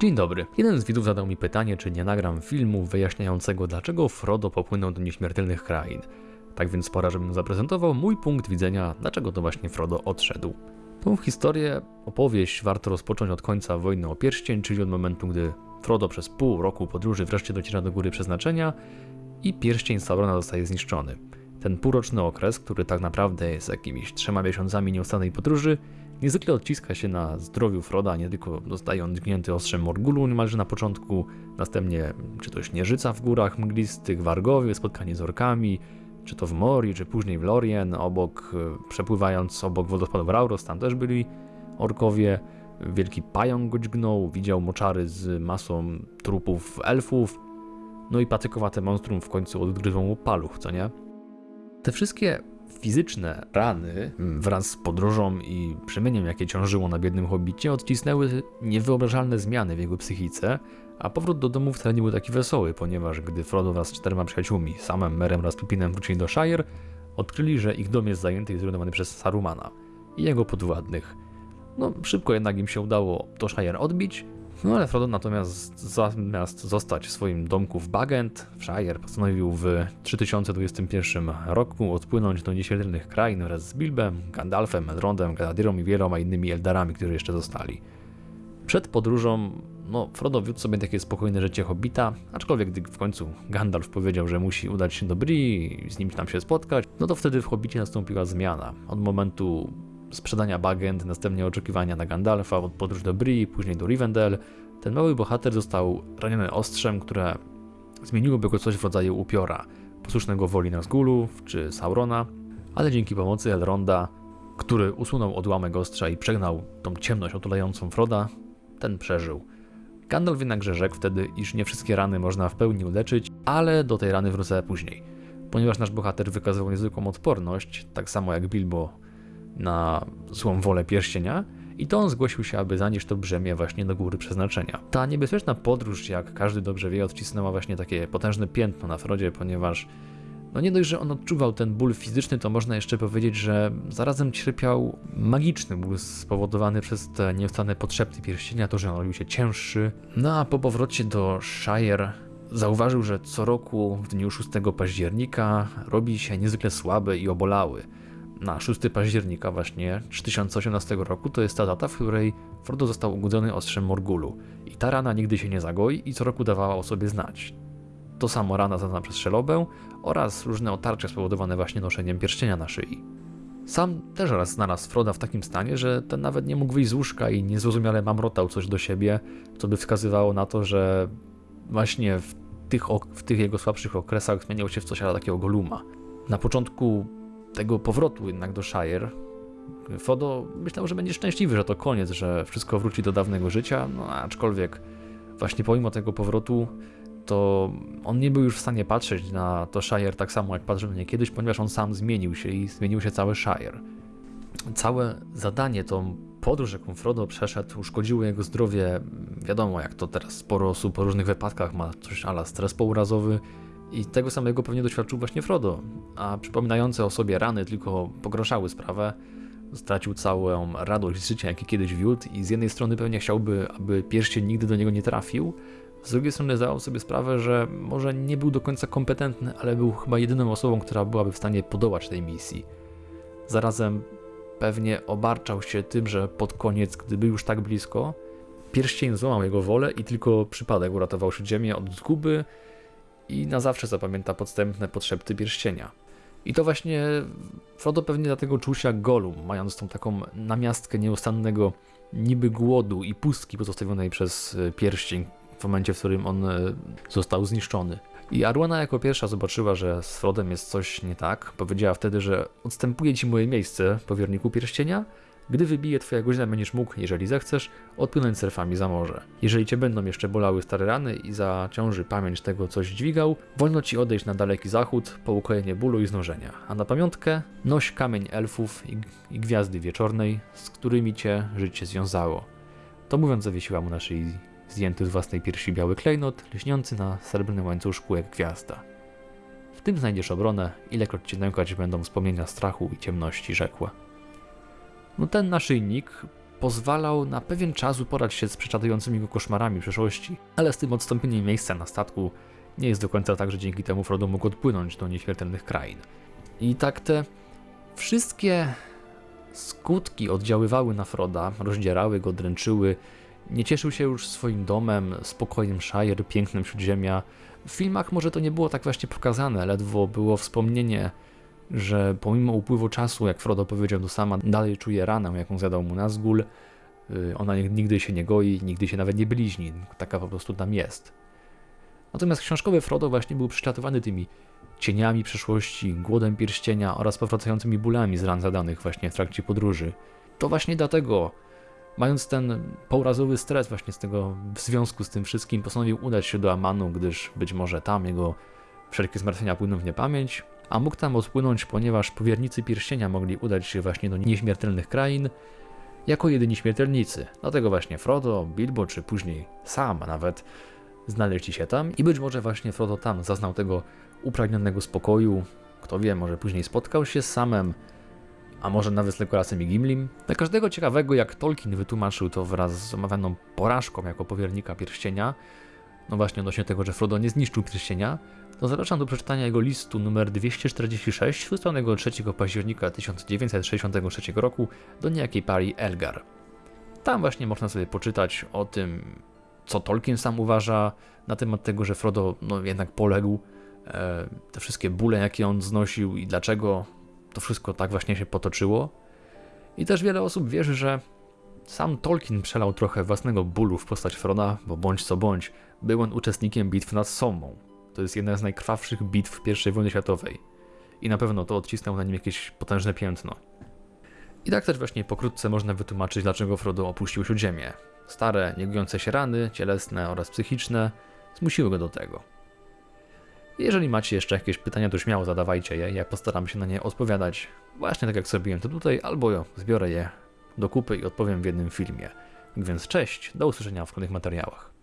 Dzień dobry. Jeden z widzów zadał mi pytanie, czy nie nagram filmu wyjaśniającego, dlaczego Frodo popłynął do nieśmiertelnych krain. Tak więc pora, żebym zaprezentował mój punkt widzenia, dlaczego to właśnie Frodo odszedł. Tą historię, opowieść warto rozpocząć od końca Wojny o Pierścień, czyli od momentu, gdy Frodo przez pół roku podróży wreszcie dociera do Góry Przeznaczenia i pierścień Saurona zostaje zniszczony. Ten półroczny okres, który tak naprawdę jest jakimiś trzema miesiącami nieustannej podróży, niezwykle odciska się na zdrowiu Froda, nie tylko zostaje on dźgnięty ostrzem Morgulu niemalże na początku, następnie czy to śnieżyca w górach mglistych, Wargowie, spotkanie z orkami, czy to w Mori, czy później w Lorien, obok, e, przepływając obok wodospadów Rauros, tam też byli orkowie, wielki pająk go dźgnął, widział moczary z masą trupów elfów, no i patykowate monstrum w końcu odgryzło mu paluch, co nie? Te wszystkie fizyczne rany wraz z podróżą i przemieniem, jakie ciążyło na biednym hobbicie, odcisnęły niewyobrażalne zmiany w jego psychice, a powrót do domu wcale nie był taki wesoły, ponieważ gdy Frodo wraz z czterema przyjaciółmi, samym Merem oraz Pipinem wrócili do Shire, odkryli, że ich dom jest zajęty i zrujnowany przez Sarumana i jego podwładnych. No, szybko jednak im się udało to Shire odbić, no ale Frodo natomiast zamiast zostać w swoim domku w Bagent, w Shire, postanowił w 3021 roku odpłynąć do nieśmiertelnych krain wraz z Bilbem, Gandalfem, Elrondem, Galadrielą i wieloma innymi Eldarami, którzy jeszcze zostali. Przed podróżą, no, Frodo wiódł sobie takie spokojne życie hobbita, aczkolwiek gdy w końcu Gandalf powiedział, że musi udać się do Bree i z nim tam się spotkać, no to wtedy w hobbicie nastąpiła zmiana. Od momentu sprzedania bagend, następnie oczekiwania na Gandalfa, od podróż do Bree, później do Rivendell, ten mały bohater został raniony ostrzem, które zmieniłoby go coś w rodzaju upiora, posłusznego woli Nazgulów czy Saurona, ale dzięki pomocy Elronda, który usunął odłamek ostrza i przegnał tą ciemność otulającą Froda, ten przeżył. Gandalf jednakże rzekł wtedy, iż nie wszystkie rany można w pełni uleczyć, ale do tej rany wrócę później. Ponieważ nasz bohater wykazywał niezwykłą odporność, tak samo jak Bilbo na złą wolę pierścienia, i to on zgłosił się, aby zanieść to brzemię właśnie do góry przeznaczenia. Ta niebezpieczna podróż, jak każdy dobrze wie, odcisnęła właśnie takie potężne piętno na Frodzie, ponieważ no nie dość, że on odczuwał ten ból fizyczny, to można jeszcze powiedzieć, że zarazem cierpiał magiczny ból spowodowany przez te nieustanne potrzeby pierścienia, to, że on robił się cięższy. No a po powrocie do Shire zauważył, że co roku w dniu 6 października robi się niezwykle słaby i obolały na 6 października właśnie 3018 roku to jest ta data, w której Frodo został ugodzony ostrzem Morgulu i ta rana nigdy się nie zagoi i co roku dawała o sobie znać. To samo rana zadana przez Szelobę oraz różne otarcia spowodowane właśnie noszeniem pierścienia na szyi. Sam też raz znalazł Froda w takim stanie, że ten nawet nie mógł wyjść z łóżka i niezrozumiale mamrotał coś do siebie, co by wskazywało na to, że właśnie w tych, w tych jego słabszych okresach zmieniał się w coś takiego goluma. Na początku tego powrotu jednak do Shire, Fodo myślał, że będzie szczęśliwy, że to koniec, że wszystko wróci do dawnego życia, no aczkolwiek właśnie pomimo tego powrotu to on nie był już w stanie patrzeć na to Shire tak samo jak patrzył na nie kiedyś, ponieważ on sam zmienił się i zmienił się cały Shire. Całe zadanie, tą podróż, jaką Frodo przeszedł, uszkodziło jego zdrowie. Wiadomo, jak to teraz sporo osób po różnych wypadkach ma coś ala stres pourazowy, i tego samego pewnie doświadczył właśnie Frodo, a przypominające o sobie rany tylko pogorszały sprawę. Stracił całą radość z życia, jaki kiedyś wiódł i z jednej strony pewnie chciałby, aby pierścień nigdy do niego nie trafił, z drugiej strony zdawał sobie sprawę, że może nie był do końca kompetentny, ale był chyba jedyną osobą, która byłaby w stanie podołać tej misji. Zarazem pewnie obarczał się tym, że pod koniec, gdy był już tak blisko, pierścień złamał jego wolę i tylko przypadek uratował Ziemię od zguby, i na zawsze zapamięta podstępne podszepty pierścienia. I to właśnie Frodo pewnie dlatego czuł się jak Gollum, mając tą taką namiastkę nieustannego niby głodu i pustki pozostawionej przez e, pierścień w momencie, w którym on e, został zniszczony. I Arwana jako pierwsza zobaczyła, że z Frodem jest coś nie tak. Powiedziała wtedy, że odstępuje ci moje miejsce, powierniku pierścienia, gdy wybije twoja godzina, będziesz mógł, jeżeli zechcesz, odpłynąć surfami za morze. Jeżeli cię będą jeszcze bolały stare rany i zaciąży pamięć tego, coś dźwigał, wolno ci odejść na daleki zachód po ukojenie bólu i znużenia. A na pamiątkę noś kamień elfów i, gwiazdy wieczornej, z którymi cię życie związało. To mówiąc zawiesiła mu na szyi zdjęty z własnej piersi biały klejnot, lśniący na srebrnym łańcuszku jak gwiazda. W tym znajdziesz obronę, ilekroć cię nękać będą wspomnienia strachu i ciemności, rzekła. No ten naszyjnik pozwalał na pewien czas uporać się z prześladującymi go koszmarami przeszłości, ale z tym odstąpieniem miejsca na statku nie jest do końca tak, że dzięki temu Frodo mógł odpłynąć do nieśmiertelnych krain. I tak te wszystkie skutki oddziaływały na Froda, rozdzierały go, dręczyły. Nie cieszył się już swoim domem, spokojem Shire, pięknem Śródziemia. W filmach może to nie było tak właśnie pokazane, ledwo było wspomnienie, że pomimo upływu czasu, jak Frodo powiedział do sama, dalej czuje ranę, jaką zadał mu Nazgul. Y, Ona nigdy się nie goi, nigdy się nawet nie bliźni, taka po prostu tam jest. Natomiast książkowy Frodo właśnie był prześladowany tymi cieniami przeszłości, głodem pierścienia oraz powracającymi bólami z ran zadanych właśnie w trakcie podróży. To właśnie dlatego, mając ten pourazowy stres właśnie z tego, w związku z tym wszystkim, postanowił udać się do Amanu, gdyż być może tam jego wszelkie zmartwienia płyną w niepamięć, a mógł tam odpłynąć, ponieważ powiernicy pierścienia mogli udać się właśnie do nieśmiertelnych krain jako jedyni śmiertelnicy. Dlatego właśnie Frodo, Bilbo, czy później sam nawet znaleźli się tam i być może właśnie Frodo tam zaznał tego upragnionego spokoju. Kto wie, może później spotkał się z samem, a może nawet z Legolasem i Gimlim. Dla każdego ciekawego, jak Tolkien wytłumaczył to wraz z omawianą porażką jako powiernika pierścienia, no właśnie odnośnie tego, że Frodo nie zniszczył pierścienia, to zapraszam do przeczytania jego listu numer 246 wysłanego 3 października 1963 roku do niejakiej parii Elgar. Tam właśnie można sobie poczytać o tym, co Tolkien sam uważa na temat tego, że Frodo no, jednak poległ, e, te wszystkie bóle, jakie on znosił i dlaczego to wszystko tak właśnie się potoczyło. I też wiele osób wierzy, że sam Tolkien przelał trochę własnego bólu w postać Froda, bo bądź co bądź, był on uczestnikiem bitw nad Sommą. To jest jedna z najkrwawszych bitw I wojny światowej. I na pewno to odcisnął na nim jakieś potężne piętno. I tak też właśnie pokrótce można wytłumaczyć, dlaczego Frodo opuścił Śródziemię. Stare, niegojące się rany, cielesne oraz psychiczne, zmusiły go do tego. Jeżeli macie jeszcze jakieś pytania, to śmiało zadawajcie je, ja postaram się na nie odpowiadać, właśnie tak jak zrobiłem to tutaj, albo zbiorę je do kupy i odpowiem w jednym filmie. Więc cześć, do usłyszenia w kolejnych materiałach.